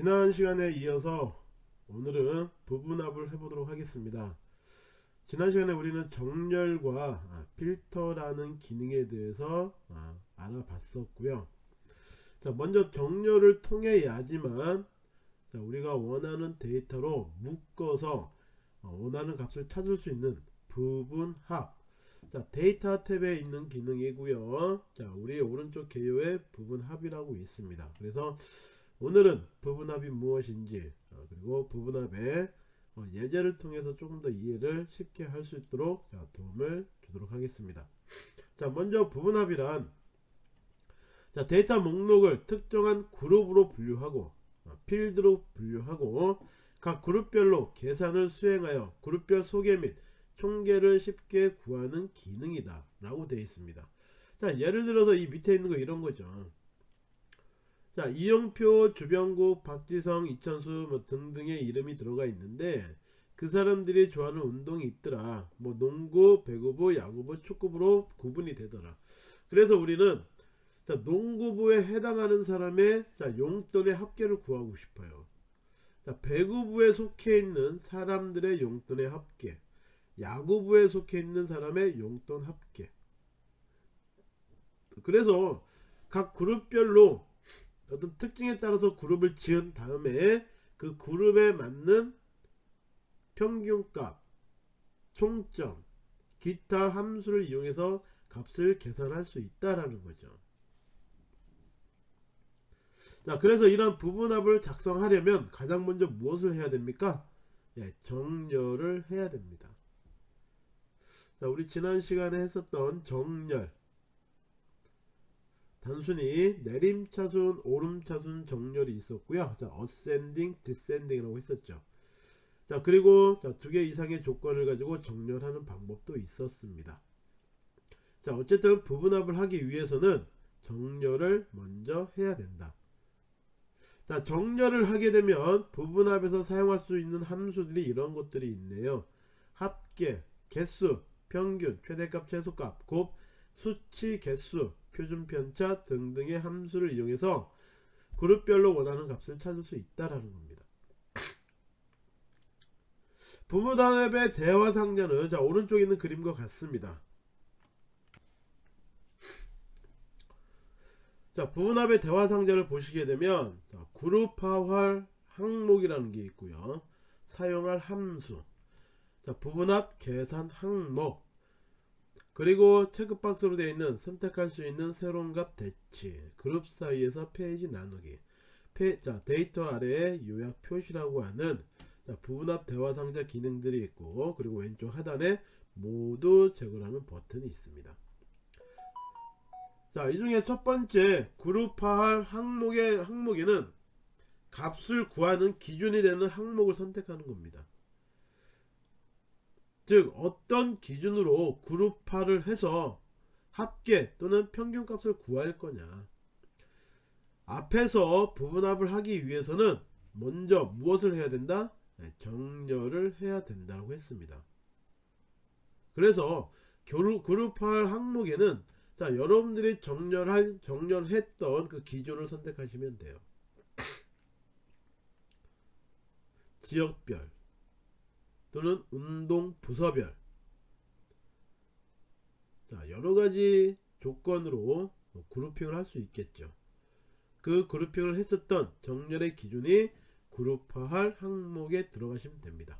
지난 시간에 이어서 오늘은 부분합을 해보도록 하겠습니다. 지난 시간에 우리는 정렬과 아, 필터라는 기능에 대해서 아, 알아봤었고요. 자, 먼저 정렬을 통해야지만 자, 우리가 원하는 데이터로 묶어서 어, 원하는 값을 찾을 수 있는 부분합 자 데이터 탭에 있는 기능이고요 자 우리 오른쪽 개요에 부분합이라고 있습니다 그래서 오늘은 부분합이 무엇인지 어, 그리고 부분합의 어, 예제를 통해서 조금 더 이해를 쉽게 할 수 있도록 자, 도움을 주도록 하겠습니다. 자 먼저 부분합이란 자 데이터 목록을 특정한 그룹으로 분류하고 어, 필드로 분류하고 각 그룹별로 계산을 수행하여 그룹별 소개 및 총계를 쉽게 구하는 기능이다 라고 되어 있습니다. 자 예를 들어서 이 밑에 있는 거 이런 거죠 자 이영표 주병국 박지성 이천수 뭐 등등의 이름이 들어가 있는데 그 사람들이 좋아하는 운동이 있더라. 뭐 농구 배구부 야구부 축구부로 구분이 되더라. 그래서 우리는 자 농구부에 해당하는 사람의 자 용돈의 합계를 구하고 싶어요. 자 배구부에 속해 있는 사람들의 용돈의 합계 야구부에 속해 있는 사람의 용돈 합계. 그래서 각 그룹별로 어떤 특징에 따라서 그룹을 지은 다음에 그 그룹에 맞는 평균값 총점 기타 함수를 이용해서 값을 계산할 수 있다라는 거죠. 자 그래서 이런 부분합을 작성하려면 가장 먼저 무엇을 해야 됩니까? 예, 정렬을 해야 됩니다. 자 우리 지난 시간에 했었던 정렬 단순히 내림차순 오름차순 정렬이 있었고요. 자 어센딩 디센딩이라고 했었죠. 자 그리고 두 개 이상의 조건을 가지고 정렬하는 방법도 있었습니다. 자 어쨌든 부분합을 하기 위해서는 정렬을 먼저 해야 된다. 자 정렬을 하게 되면 부분합에서 사용할 수 있는 함수들이 이런 것들이 있네요. 합계 개수 평균 최대값 최소값 곱 수치 개수 표준 편차 등등의 함수를 이용해서 그룹별로 원하는 값을 찾을 수 있다라는 겁니다. 부모 단합의 대화 상자는 자 오른쪽에 있는 그림과 같습니다. 자 부분합의 대화 상자를 보시게 되면 자, 그룹화할 항목이라는 게 있고요. 사용할 함수 자 부분합 계산 항목 그리고 체크박스로 되어 있는 선택할 수 있는 새로운 값 대치 그룹 사이에서 페이지 나누기 페, 자 데이터 아래에 요약 표시라고 하는 자, 부분합 대화 상자 기능들이 있고 그리고 왼쪽 하단에 모두 제거하는 버튼이 있습니다. 자이 중에 첫 번째 그룹화할 항목의 항목에는 값을 구하는 기준이 되는 항목을 선택하는 겁니다 즉 어떤 기준으로 그룹화를 해서 합계 또는 평균값을 구할 거냐. 앞에서 부분합을 하기 위해서는 먼저 무엇을 해야 된다? 네, 정렬을 해야 된다고 했습니다. 그래서 그룹화할 항목에는 자 여러분들이 정렬할 정렬했던 그 기준을 선택하시면 돼요. 지역별 또는 운동 부서별. 자 여러가지 조건으로 그룹핑을 할 수 있겠죠. 그 그룹핑을 했었던 정렬의 기준이 그룹화할 항목에 들어가시면 됩니다.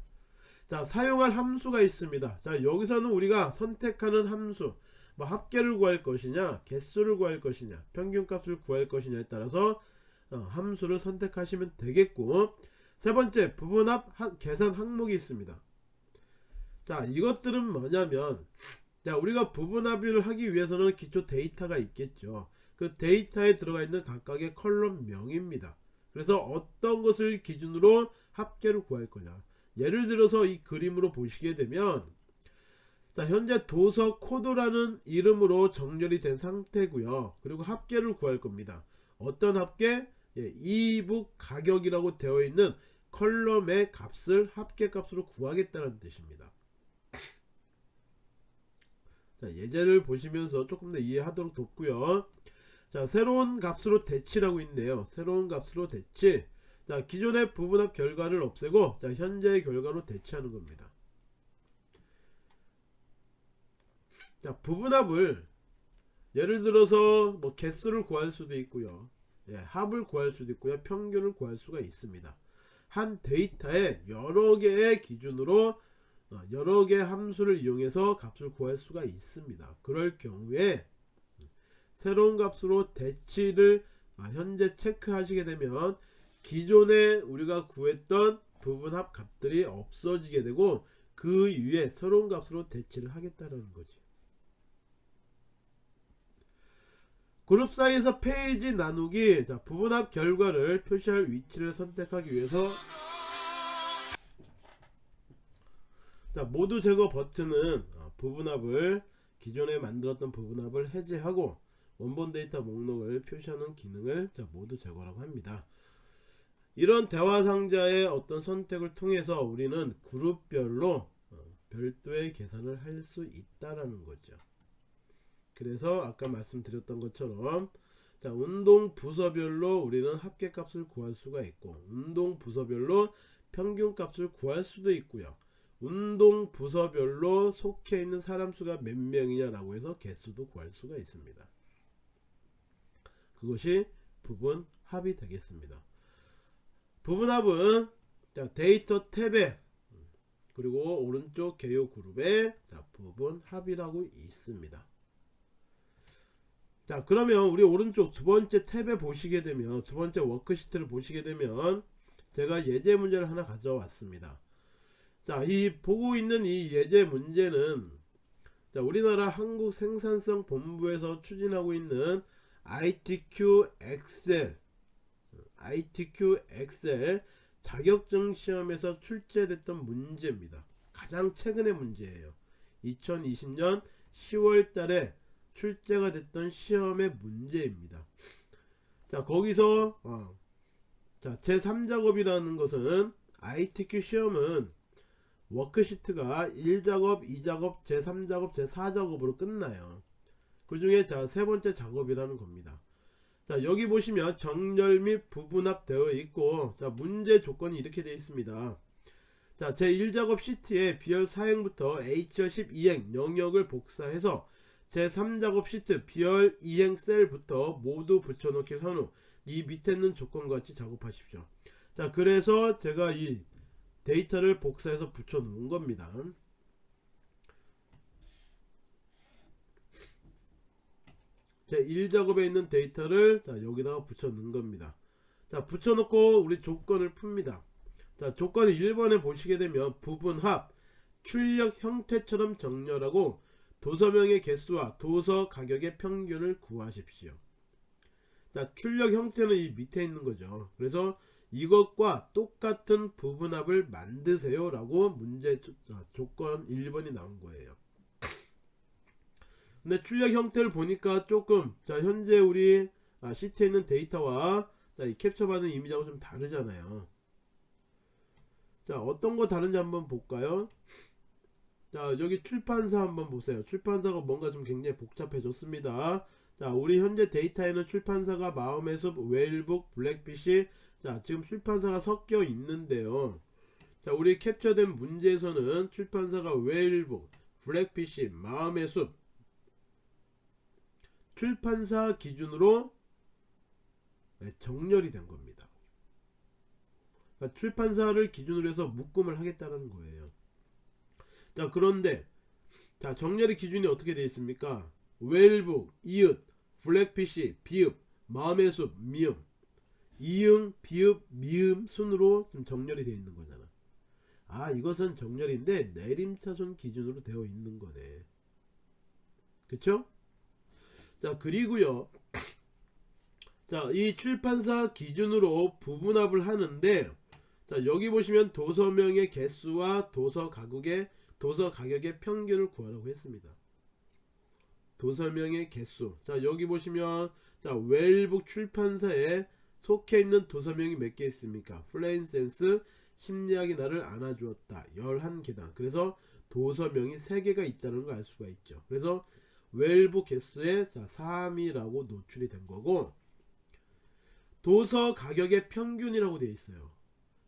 자 사용할 함수가 있습니다. 자 여기서는 우리가 선택하는 함수 뭐 합계를 구할 것이냐 개수를 구할 것이냐 평균값을 구할 것이냐에 따라서 어, 함수를 선택하시면 되겠고 세 번째 부분합 계산 항목이 있습니다. 자 이것들은 뭐냐면 자 우리가 부분합의를 하기 위해서는 기초 데이터가 있겠죠. 그 데이터에 들어가 있는 각각의 컬럼명입니다. 그래서 어떤 것을 기준으로 합계를 구할 거냐. 예를 들어서 이 그림으로 보시게 되면 자 현재 도서 코드라는 이름으로 정렬이 된 상태고요. 그리고 합계를 구할 겁니다. 어떤 합계? 예, e-book 가격이라고 되어 있는 column의 값을 합계값으로 구하겠다는 뜻입니다. 자, 예제를 보시면서 조금 더 이해하도록 돕고요. 자, 새로운 값으로 대치라고 있네요. 새로운 값으로 대치. 자 기존의 부분합 결과를 없애고 자 현재의 결과로 대체하는 겁니다. 자 부분합을 예를 들어서 뭐 개수를 구할 수도 있고요. 예, 합을 구할 수도 있고요. 평균을 구할 수가 있습니다. 한 데이터에 여러 개의 기준으로 어, 여러 개의 함수를 이용해서 값을 구할 수가 있습니다. 그럴 경우에 새로운 값으로 대치를 아, 현재 체크하시게 되면 기존에 우리가 구했던 부분합 값들이 없어지게 되고 그 위에 새로운 값으로 대치를 하겠다는 거지. 그룹 사이에서 페이지 나누기 자, 부분합 결과를 표시할 위치를 선택하기 위해서 자, 모두 제거 버튼은 어, 부분합을 기존에 만들었던 부분합을 해제하고 원본 데이터 목록을 표시하는 기능을 자, 모두 제거라고 합니다. 이런 대화 상자의 어떤 선택을 통해서 우리는 그룹별로 어, 별도의 계산을 할 수 있다라는 거죠. 그래서 아까 말씀드렸던 것처럼 자, 운동 부서별로 우리는 합계값을 구할 수가 있고 운동 부서별로 평균값을 구할 수도 있고요. 운동 부서별로 속해 있는 사람 수가 몇 명이냐 라고 해서 개수도 구할 수가 있습니다. 그것이 부분 합이 되겠습니다. 부분 합은 자, 데이터 탭에 그리고 오른쪽 개요 그룹에 자, 부분 합이라고 있습니다. 자 그러면 우리 오른쪽 두 번째 탭에 보시게 되면 두 번째 워크시트를 보시게 되면 제가 예제 문제를 하나 가져왔습니다. 자, 이 보고 있는 이 예제 문제는 자, 우리나라 한국 생산성 본부에서 추진하고 있는 ITQ 엑셀 ITQ 엑셀 자격증 시험에서 출제됐던 문제입니다. 가장 최근의 문제예요. 2020년 10월 달에 출제가 됐던 시험의 문제입니다. 자, 거기서 어, 자, 제3작업이라는 것은 ITQ 시험은 워크시트가 1작업, 2작업, 제3작업, 제4작업으로 끝나요. 그 중에 자, 세 번째 작업이라는 겁니다. 자, 여기 보시면 정렬 및 부분합 되어 있고, 자, 문제 조건이 이렇게 되어 있습니다. 자, 제1작업 시트에 비열 4행부터 H열 12행 영역을 복사해서 제3작업 시트 비열 2행 셀부터 모두 붙여넣기를 한후이 밑에 있는 조건과 같이 작업하십시오. 자, 그래서 제가 이 데이터를 복사해서 붙여 놓은 겁니다. 제 1작업에 있는 데이터를 자, 여기다가 붙여 넣은 겁니다. 자, 붙여 놓고 우리 조건을 풉니다. 자, 조건 1번에 보시게 되면 부분합, 출력 형태처럼 정렬하고 도서명의 개수와 도서 가격의 평균을 구하십시오. 자, 출력 형태는 이 밑에 있는 거죠. 그래서 이것과 똑같은 부분합을 만드세요 라고 문제 조, 조건 1번이 나온 거예요 근데 출력 형태를 보니까 조금 자 현재 우리 아, 시트에 있는 데이터와 자, 이 캡처 받은 이미지하고 좀 다르잖아요 자 어떤 거 다른지 한번 볼까요 자 여기 출판사 한번 보세요. 출판사가 뭔가 좀 굉장히 복잡해졌습니다. 자 우리 현재 데이터에는 출판사가 마음의 숲, 웨일북, 블랙피시 자 지금 출판사가 섞여 있는데요. 자 우리 캡처된 문제에서는 출판사가 웨일북, 블랙피시, 마음의 숲 출판사 기준으로 네, 정렬이 된 겁니다. 그러니까 출판사를 기준으로 해서 묶음을 하겠다는 거예요 자 그런데 자 정렬의 기준이 어떻게 되어 있습니까 웨일북, 이웃, 블랙피시, 비읍, 마음의 숲, 미음 이응, 비읍, 미음 순으로 지금 정렬이 되어 있는 거잖아. 아 이것은 정렬인데 내림차순 기준으로 되어 있는 거네. 그쵸? 자 그리고요. 자 이 출판사 기준으로 부분합을 하는데 자 여기 보시면 도서명의 개수와 도서 가격의 도서 가격의 평균을 구하라고 했습니다. 도서명의 개수. 자 여기 보시면 자 웨일북 출판사에 속해 있는 도서명이 몇 개 있습니까? 플레인센스 심리학이 나를 안아주었다. 11개다. 그래서 도서명이 3개가 있다는 걸 알 수가 있죠. 그래서 웰북 개수에 자, 3이라고 노출이 된 거고 도서 가격의 평균이라고 되어 있어요.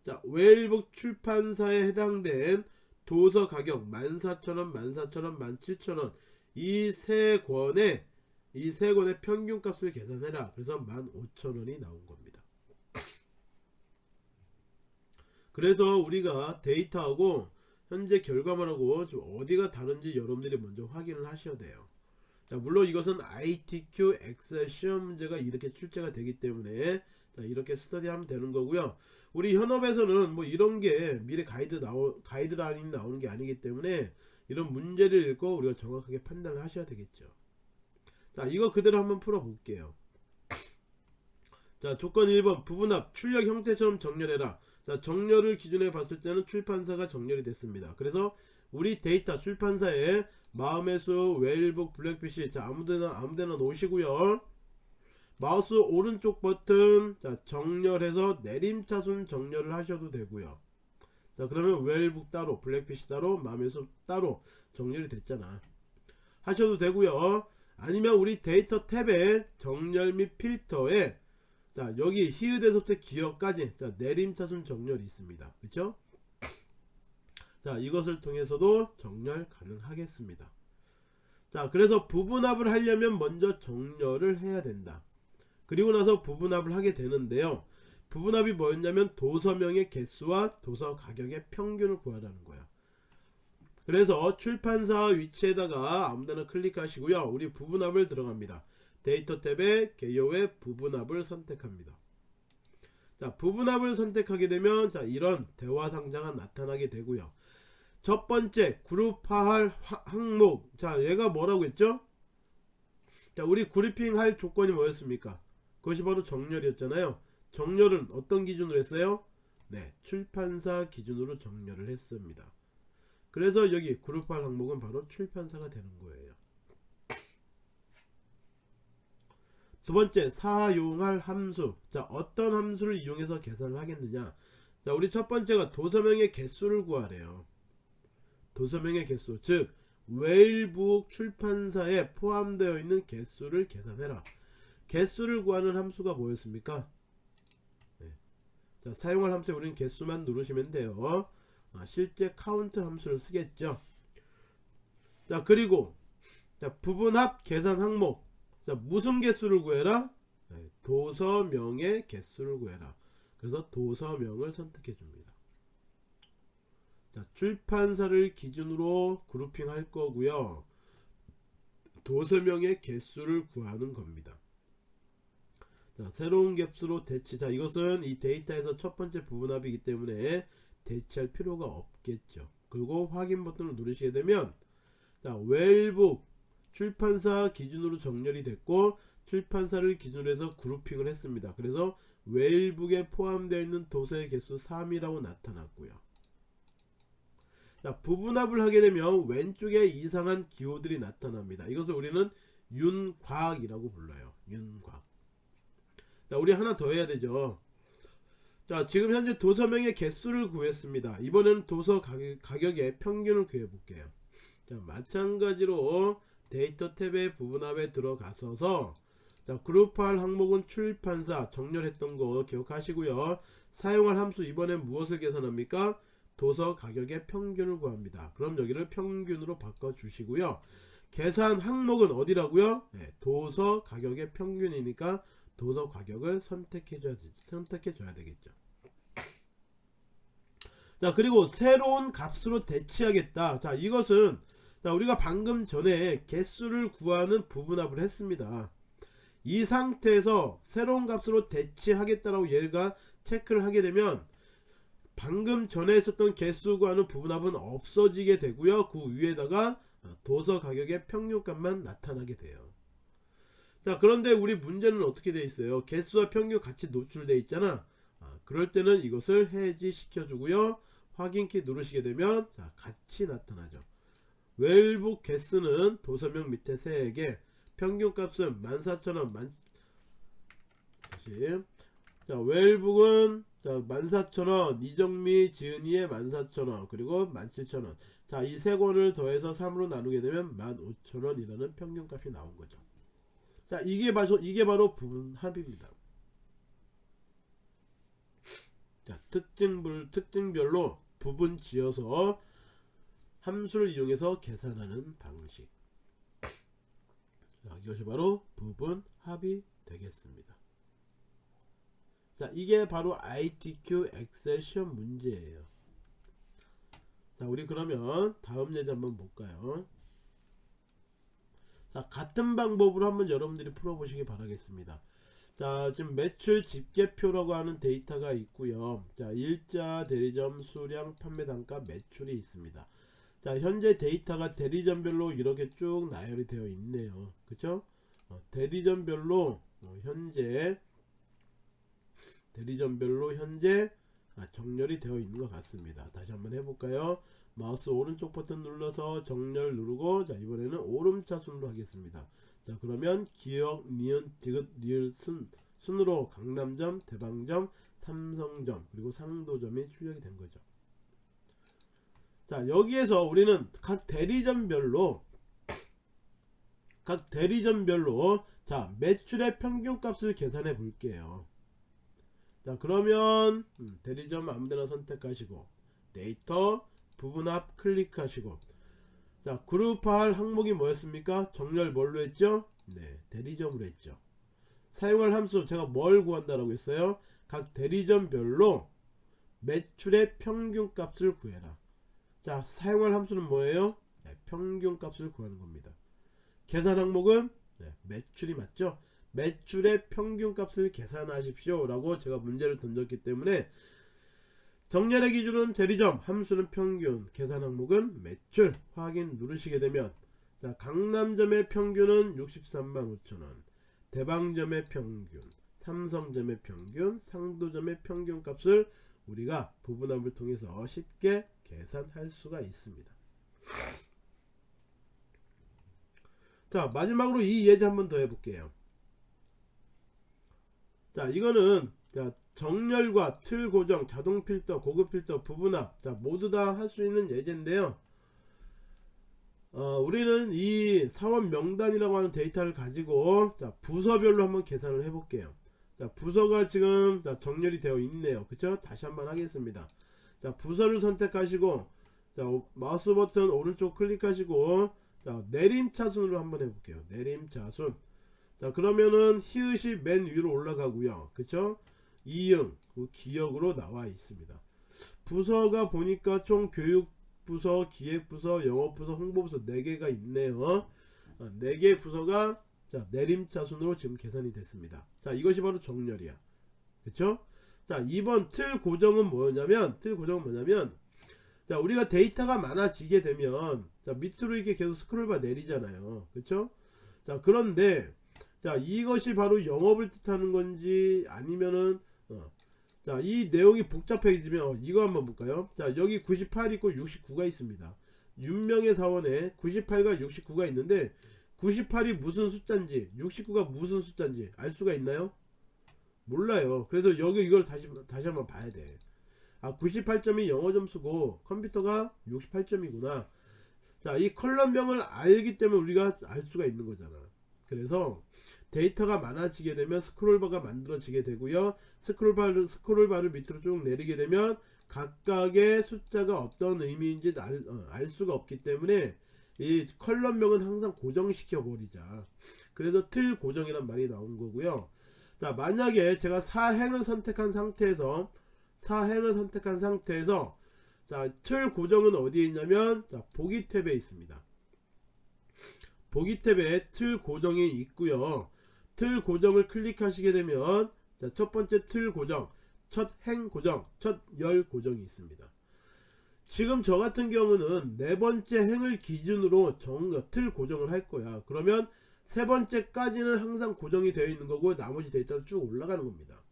자, 웨일북 출판사에 해당된 도서 가격 14,000원, 14,000원, 17,000원 이 세 권의 이 세 권의 평균 값을 계산해라. 그래서 15,000원이 나온 겁니다. 그래서 우리가 데이터하고 현재 결과물하고 좀 어디가 다른지 여러분들이 먼저 확인을 하셔야 돼요. 자, 물론 이것은 ITQ 엑셀 시험 문제가 이렇게 출제가 되기 때문에 자, 이렇게 스터디하면 되는 거고요. 우리 현업에서는 뭐 이런 게 미래 가이드 나오 가이드라인이 나오는 게 아니기 때문에 이런 문제를 읽고 우리가 정확하게 판단을 하셔야 되겠죠. 자, 이거 그대로 한번 풀어 볼게요. 자, 조건 1번 부분합 출력 형태처럼 정렬해라. 자, 정렬을 기준에 봤을 때는 출판사가 정렬이 됐습니다. 그래서 우리 데이터 출판사에 마음의 숲, 웨일북, 블랙피쉬 자 아무데나 아무데나 놓으시고요. 마우스 오른쪽 버튼 자 정렬해서 내림차순 정렬을 하셔도 되고요. 자 그러면 웨일북 따로, 블랙피쉬 따로, 숲 따로 정렬이 됐잖아. 하셔도 되고요. 아니면 우리 데이터 탭에 정렬 및 필터에 자 여기 히읗에서부터 기억까지 자 내림차순 정렬이 있습니다. 그쵸? 자 이것을 통해서도 정렬 가능하겠습니다. 자 그래서 부분합을 하려면 먼저 정렬을 해야 된다. 그리고 나서 부분합을 하게 되는데요. 부분합이 뭐였냐면 도서명의 개수와 도서 가격의 평균을 구하라는 거야. 그래서 출판사 위치에다가 아무데나 클릭하시고요. 우리 부분합을 들어갑니다. 데이터 탭에 개요의 부분합을 선택합니다. 자, 부분합을 선택하게 되면 자, 이런 대화 상자가 나타나게 되고요. 첫 번째 그룹화할 화- 항목. 자, 얘가 뭐라고 했죠? 자, 우리 그룹핑 할 조건이 뭐였습니까? 그것이 바로 정렬이었잖아요. 정렬은 어떤 기준으로 했어요? 네, 출판사 기준으로 정렬을 했습니다. 그래서 여기 그룹할 항목은 바로 출판사가 되는 거예요. 두 번째 사용할 함수 자 어떤 함수를 이용해서 계산을 하겠느냐 자 우리 첫 번째가 도서명의 개수를 구하래요 도서명의 개수 즉 웨일북 출판사에 포함되어 있는 개수를 계산해라 개수를 구하는 함수가 뭐였습니까? 네. 자 사용할 함수에 우리는 개수만 누르시면 돼요. 아, 실제 카운트 함수를 쓰겠죠? 자 그리고 자 부분합 계산 항목. 자 무슨 개수를 구해라? 네, 도서명의 개수를 구해라. 그래서 도서명을 선택해 줍니다. 자 출판사를 기준으로 grouping 할 거고요. 도서명의 개수를 구하는 겁니다 자 새로운 값으로 대치 자 이것은 이 데이터에서 첫 번째 부분합이기 때문에 대치할 필요가 없겠죠. 그리고 확인 버튼을 누르시게 되면 자 웰북 출판사 기준으로 정렬이 됐고 출판사를 기준으로 해서 그룹핑을 했습니다. 그래서 웨일북에 포함되어 있는 도서의 개수 3이라고 나타났고요. 자 부분합을 하게 되면 왼쪽에 이상한 기호들이 나타납니다. 이것을 우리는 윤곽이라고 불러요. 윤곽 자 우리 하나 더 해야 되죠. 자 지금 현재 도서명의 개수를 구했습니다. 이번에는 도서 가격, 가격 의 평균을 구해 볼게요. 자 마찬가지로 데이터 탭의 부분합에 들어가서서 자 그룹할 항목은 출판사 정렬했던 거 기억하시고요. 사용할 함수 이번엔 무엇을 계산합니까? 도서 가격의 평균을 구합니다. 그럼 여기를 평균으로 바꿔 주시고요. 계산 항목은 어디라고요? 네, 도서 가격의 평균이니까 도서 가격을 선택해 줘야, 선택해 줘야 되겠죠. 자 그리고 새로운 값으로 대치하겠다. 자 이것은 자 우리가 방금 전에 개수를 구하는 부분합을 했습니다. 이 상태에서 새로운 값으로 대치하겠다라고 얘가 체크를 하게 되면 방금 전에 있었던 개수 구하는 부분합은 없어지게 되고요. 그 위에다가 도서 가격의 평균값만 나타나게 돼요 자 그런데 우리 문제는 어떻게 돼 있어요? 개수와 평균 같이 노출돼 있잖아. 아, 그럴 때는 이것을 해지 시켜 주고요. 확인키 누르시게 되면 자 같이 나타나죠. 웰북 개수는 도서명 밑에 3개 평균값은 14,000원 만 다시. 자 웰북은 자 14,000원 이정미 지은이의 14,000원 그리고 17,000원. 자 이 세 권을 더해서 3으로 나누게 되면 15,000원이라는 평균값이 나온 거죠 자 이게 바로 이게 바로 부분 합입니다 자, 특징별 특징별로 부분 지어서 함수를 이용해서 계산하는 방식. 자, 이것이 바로 부분 합이 되겠습니다. 자, 이게 바로 ITQ 엑셀 시험 문제예요. 자, 우리 그러면 다음 예제 한번 볼까요? 자, 같은 방법으로 한번 여러분들이 풀어보시기 바라겠습니다. 자, 지금 매출 집계표라고 하는 데이터가 있고요. 자, 일자, 대리점, 수량, 판매 단가, 매출이 있습니다. 자, 현재 데이터가 대리점별로 이렇게 쭉 나열이 되어 있네요. 그쵸? 어, 대리점별로 어, 현재 대리점별로 현재 아, 정렬이 되어 있는 것 같습니다. 다시 한번 해볼까요? 마우스 오른쪽 버튼 눌러서 정렬 누르고 자 이번에는 오름차순으로 하겠습니다. 자 그러면 기억, 니은, 디귿, 리을 순, 순으로 강남점, 대방점, 삼성점 그리고 상도점이 출력이 된 거죠. 자 여기에서 우리는 각 대리점별로 각 대리점별로 자 매출의 평균값을 계산해 볼게요. 자 그러면 음, 대리점 아무데나 선택하시고 데이터 부분합 클릭하시고. 자 그룹할 항목이 뭐였습니까? 정렬 뭘로 했죠? 네 대리점으로 했죠. 사용할 함수 제가 뭘 구한다라고 했어요? 각 대리점별로 매출의 평균값을 구해라. 자 사용할 함수는 뭐예요? 네, 평균값을 구하는 겁니다. 계산 항목은? 네, 매출이 맞죠? 매출의 평균값을 계산하십시오 라고 제가 문제를 던졌기 때문에 정렬의 기준은 대리점 함수는 평균 계산 항목은 매출 확인 누르시게 되면 자 강남점의 평균은 63만 5천원 대방점의 평균 삼성점의 평균 상도점의 평균 값을 우리가 부분합을 통해서 쉽게 계산할 수가 있습니다. 자 마지막으로 이 예제 한번 더 해볼게요. 자 이거는 자 정렬과 틀 고정 자동 필터 고급 필터 부분합 자 모두 다 할 수 있는 예제인데요. 어, 우리는 이 사원 명단이라고 하는 데이터를 가지고 자 부서별로 한번 계산을 해 볼게요. 자 부서가 지금 자 정렬이 되어 있네요. 그쵸? 다시 한번 하겠습니다. 자 부서를 선택하시고 자 마우스 버튼 오른쪽 클릭하시고 자 내림차순으로 한번 해볼게요. 내림차순. 자 그러면은 히읗이 맨 위로 올라가고요. 그쵸 이응 그 기억으로 나와 있습니다. 부서가 보니까 총 교육부서 기획부서 영업부서 홍보부서 4개가 있네요. 4개 부서가 자 내림차순으로 지금 계산이 됐습니다. 자 이것이 바로 정렬이야. 그쵸? 자 2번 틀 고정은 뭐냐면 틀 고정은 뭐냐면 자 우리가 데이터가 많아지게 되면 자 밑으로 이렇게 계속 스크롤바 내리잖아요. 그쵸? 자 그런데 자 이것이 바로 영업을 뜻하는 건지 아니면은 어, 자 이 내용이 복잡해지면 이거 한번 볼까요? 자 여기 98 있고 69가 있습니다. 윤명의 사원에 98과 69가 있는데 98이 무슨 숫자인지 69가 무슨 숫자인지 알 수가 있나요? 몰라요. 그래서 여기 이걸 다시 다시 한번 봐야 돼 아 98점이 영어 점수고 컴퓨터가 68점이구나. 자 이 column명을 알기 때문에 우리가 알 수가 있는 거잖아 그래서 데이터가 많아지게 되면 스크롤바가 만들어지게 되고요. 스크롤바를 스크롤바를 밑으로 쭉 내리게 되면 각각의 숫자가 어떤 의미인지 알, 어, 알 수가 없기 때문에 이 컬럼명은 항상 고정시켜 버리자. 그래서 틀 고정이란 말이 나온 거고요. 자 만약에 제가 사행을 선택한 상태에서 사행을 선택한 상태에서 자 틀 고정은 어디에 있냐면 자 보기 탭에 있습니다 보기 탭에 틀 고정이 있고요. 틀 고정을 클릭하시게 되면 자, 첫 번째 틀 고정 첫 행 고정 첫 열 고정이 있습니다. 지금 저 같은 경우는 네 번째 행을 기준으로 정, 틀 고정을 할 거야. 그러면 세 번째까지는 항상 고정이 되어 있는 거고 나머지 데이터가 쭉 올라가는 겁니다.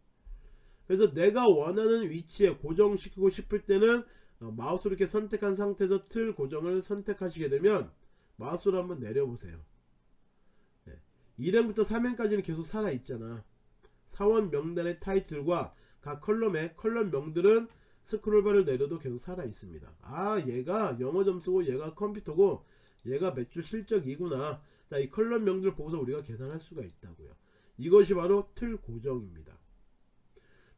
그래서 내가 원하는 위치에 고정시키고 싶을 때는 어, 마우스로 이렇게 선택한 상태에서 틀 고정을 선택하시게 되면 마우스로 한번 내려보세요. 1행부터 3행까지는 계속 살아있잖아. 사원 명단의 타이틀과 각 column의 column 명들은 스크롤바를 내려도 계속 살아있습니다. 아 얘가 영어 점수고 얘가 컴퓨터고 얘가 매출 실적이구나. 자 이 column 명들 보고서 우리가 계산할 수가 있다고요. 이것이 바로 틀 고정입니다.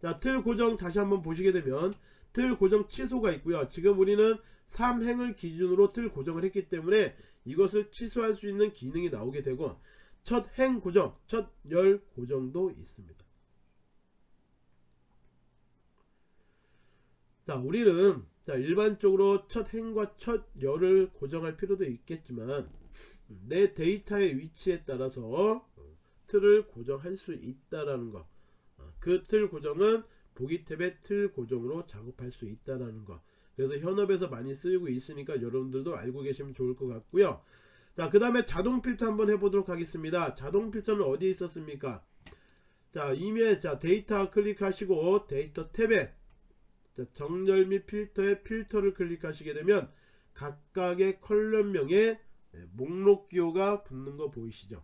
자, 틀 고정 다시 한번 보시게 되면 틀 고정 취소가 있고요. 지금 우리는 3행을 기준으로 틀 고정을 했기 때문에 이것을 취소할 수 있는 기능이 나오게 되고 첫 행 고정, 첫 열 고정도 있습니다. 자, 우리는 자, 일반적으로 첫 행과 첫 열을 고정할 필요도 있겠지만 내 데이터의 위치에 따라서 틀을 고정할 수 있다라는 거. 그틀 고정은 보기 탭의 틀 고정으로 작업할 수 있다라는 거. 그래서 현업에서 많이 쓰이고 있으니까 여러분들도 알고 계시면 좋을 것 같고요. 자, 그 다음에 자동 필터 한번 해보도록 하겠습니다. 자동 필터는 어디에 있었습니까? 자, 이메일, 자, 데이터 클릭하시고 데이터 탭에 자, 정렬 및 필터에 필터를 클릭하시게 되면 각각의 column명에 네, 목록 기호가 붙는 거 보이시죠?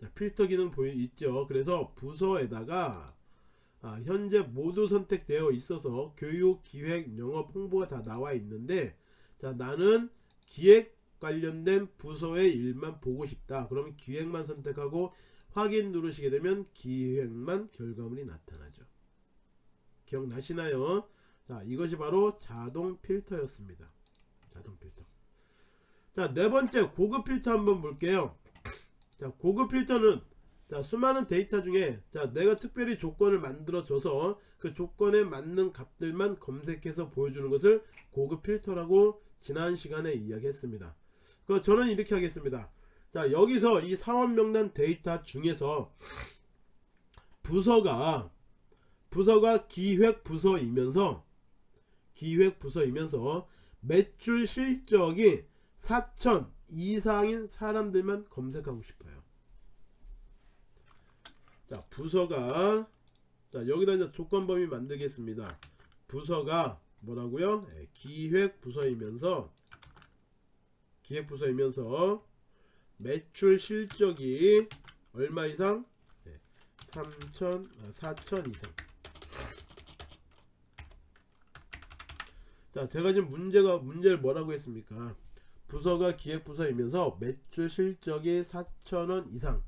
자, 필터 기능 보이 있죠. 그래서 부서에다가 아, 현재 모두 선택되어 있어서 교육, 기획, 영업, 홍보가 다 나와 있는데 자 나는 기획 관련된 부서의 일만 보고 싶다. 그러면 기획만 선택하고 확인 누르시게 되면 기획만 결과물이 나타나죠. 기억나시나요? 자 이것이 바로 자동 필터였습니다. 자동 필터. 자 네 번째 고급 필터 한번 볼게요. 자 고급 필터는 자 수많은 데이터 중에 자 내가 특별히 조건을 만들어 줘서 그 조건에 맞는 값들만 검색해서 보여주는 것을 고급 필터라고 지난 시간에 이야기했습니다. 그 저는 이렇게 하겠습니다. 자 여기서 이 사원 명단 데이터 중에서 부서가 부서가 기획 부서이면서 기획 부서이면서 매출 실적이 4천 이상인 사람들만 검색하고 싶어요 자 부서가 자 여기다 이제 조건 범위 만들겠습니다. 부서가 뭐라고요? 네, 기획 부서이면서 기획 부서이면서 매출 실적이 얼마 이상? 네, 3천 아, 4천 이상. 자 제가 지금 문제가 문제를 뭐라고 했습니까? 부서가 기획 부서이면서 매출 실적이 4천원 이상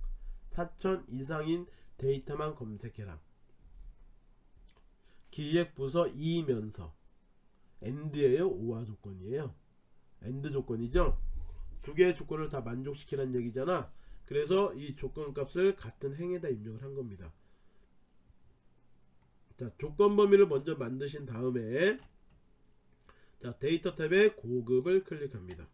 4천 이상인 데이터만 검색해라. 기획부서 이면서 and예요? or 조건이에요? and 조건이죠? 두 개의 조건을 다 만족시키라는 얘기잖아. 그래서 이 조건 값을 같은 행에다 입력을 한 겁니다. 자 조건 범위를 먼저 만드신 다음에 자 데이터 탭에 고급을 클릭합니다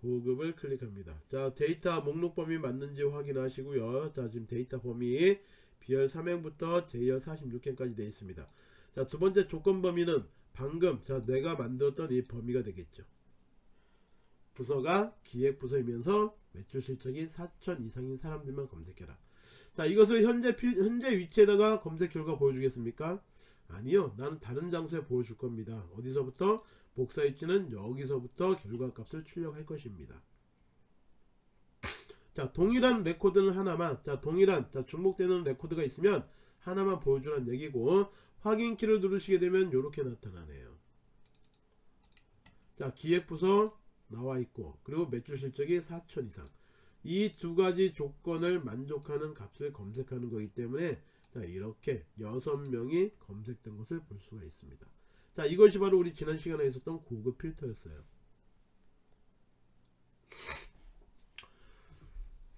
고급을 클릭합니다. 자 데이터 목록 범위 맞는지 확인하시고요. 자 지금 데이터 범위 B열 3행부터 J열 46행까지 되어 있습니다. 자 두번째 조건 범위는 방금 자 내가 만들었던 이 범위가 되겠죠. 부서가 기획 부서이면서 매출 실적이 4천 이상인 사람들만 검색해라. 자 이것을 현재 필, 현재 위치에다가 검색 결과 보여주겠습니까? 아니요. 나는 다른 장소에 보여줄 겁니다. 어디서부터? 복사 위치는 여기서부터 결과값을 출력할 것입니다. 자 동일한 레코드는 하나만 자 동일한 자 중복되는 레코드가 있으면 하나만 보여주란 얘기고 확인키를 누르시게 되면 이렇게 나타나네요. 자 기획부서 나와 있고 그리고 매출 실적이 4천 이상 이 두 가지 조건을 만족하는 값을 검색하는 거기 때문에 자 이렇게 6명이 검색된 것을 볼 수가 있습니다. 자 이것이 바로 우리 지난 시간에 있었던 고급 필터였어요.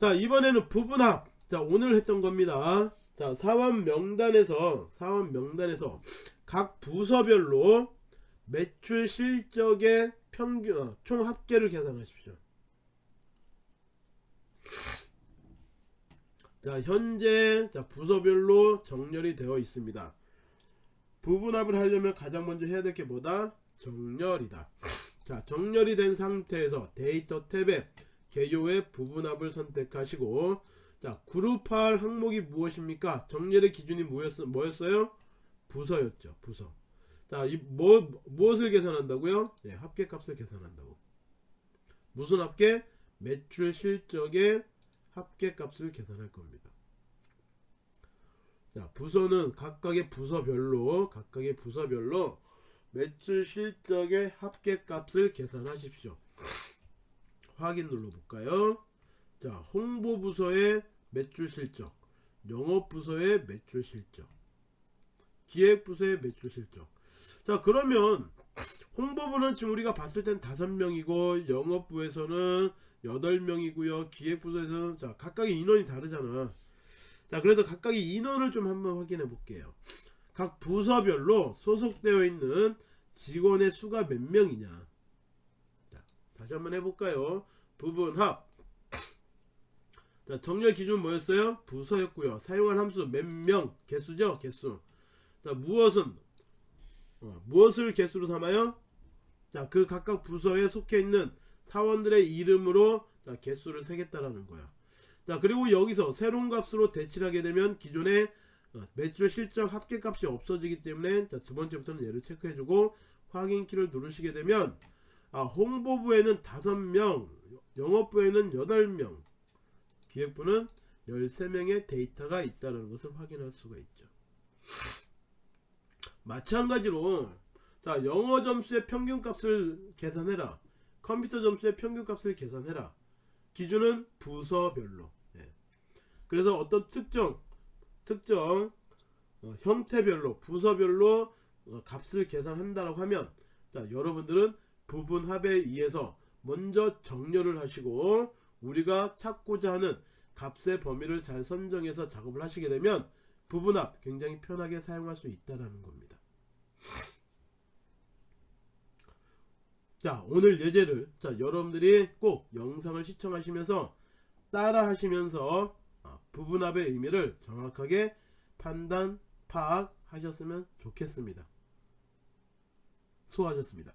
자 이번에는 부분합. 자 오늘 했던 겁니다. 자 사원 명단에서 사원 명단에서 각 부서별로 매출 실적의 평균 어, 총 합계를 계산하십시오. 자 현재 자 부서별로 정렬이 되어 있습니다 부분합을 하려면 가장 먼저 해야 될 게 뭐다? 정렬이다. 자, 정렬이 된 상태에서 데이터 탭에 개요의 부분합을 선택하시고 자, 그룹할 항목이 무엇입니까? 정렬의 기준이 뭐였어, 뭐였어요? 부서였죠. 부서. 자, 이 뭐, 무엇을 계산한다고요? 예, 합계값을 계산한다고. 무슨 합계? 매출 실적의 합계값을 계산할 겁니다. 자 부서는 각각의 부서별로 각각의 부서별로 매출 실적의 합계값을 계산하십시오. 확인 눌러볼까요? 자 홍보 부서의 매출 실적 영업 부서의 매출 실적 기획 부서의 매출 실적. 자 그러면 홍보부는 지금 우리가 봤을 땐 다섯 명이고 영업부에서는 여덟 명이고요 기획부서에서는 자 각각의 인원이 다르잖아 자 그래서 각각의 인원을 좀 한번 확인해 볼게요. 각 부서별로 소속되어 있는 직원의 수가 몇 명이냐? 자 다시 한번 해볼까요? 부분합. 자 정렬 기준 뭐였어요? 부서였고요. 사용한 함수 몇 명? 개수죠? 개수. 자 무엇은? 어, 무엇을 개수로 삼아요? 자그 각각 부서에 속해 있는 사원들의 이름으로 자 개수를 세겠다라는 거야 자 그리고 여기서 새로운 값으로 대치하게 되면 기존의 어, 매출 실적 합계값이 없어지기 때문에 자, 두 번째부터는 얘를 체크해주고 확인키를 누르시게 되면 아, 홍보부에는 5명 영업부에는 8명 기획부는 13명의 데이터가 있다는 것을 확인할 수가 있죠. 마찬가지로 자 영어 점수의 평균값을 계산해라. 컴퓨터 점수의 평균값을 계산해라 기준은 부서별로 예. 그래서 어떤 특정 특정 어, 형태별로 부서별로 어, 값을 계산한다라고 하면 자 여러분들은 부분합에 의해서 먼저 정렬을 하시고 우리가 찾고자 하는 값의 범위를 잘 선정해서 작업을 하시게 되면 부분합 굉장히 편하게 사용할 수 있다라는 겁니다. 자 오늘 예제를 자 여러분들이 꼭 영상을 시청하시면서 따라 하시면서 아, 부분합의 의미를 정확하게 판단 파악하셨으면 좋겠습니다. 수고하셨습니다.